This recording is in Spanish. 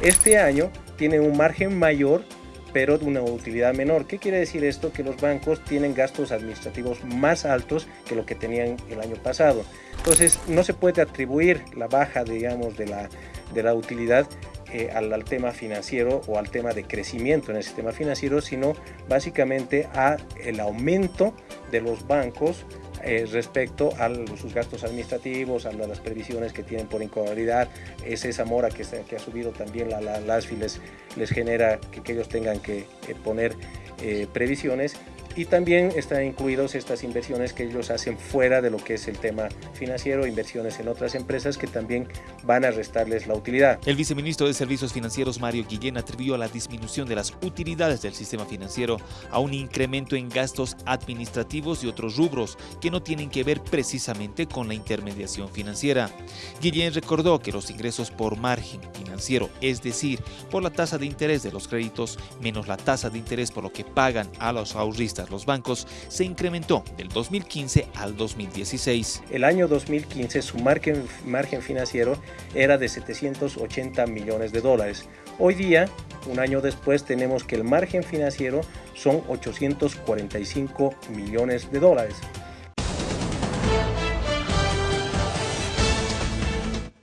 Este año tiene un margen mayor pero de una utilidad menor. ¿Qué quiere decir esto? Que los bancos tienen gastos administrativos más altos que lo que tenían el año pasado. Entonces no se puede atribuir la baja, digamos, de la, de la utilidad eh, al, tema financiero o al tema de crecimiento en el sistema financiero, sino básicamente a el aumento de los bancos eh, respecto a sus gastos administrativos, a las previsiones que tienen por incoabilidad, es esa mora que, ha subido también la, las les, les genera que, ellos tengan que poner eh, previsiones y también están incluidos estas inversiones que ellos hacen fuera de lo que es el tema financiero, inversiones en otras empresas que también van a restarles la utilidad. El viceministro de Servicios Financieros Mario Guillén atribuyó a la disminución de las utilidades del sistema financiero a un incremento en gastos administrativos y otros rubros que no tienen que ver precisamente con la intermediación financiera. Guillén recordó que los ingresos por margen financiero, es decir, por la tasa de interés de los créditos menos la tasa de interés por lo que pagan a los ahorristas los bancos se incrementó del 2015 al 2016. El año 2015 su margen, margen financiero era de 780 millones de dólares. Hoy día, un año después, tenemos que el margen financiero son 845 millones de dólares.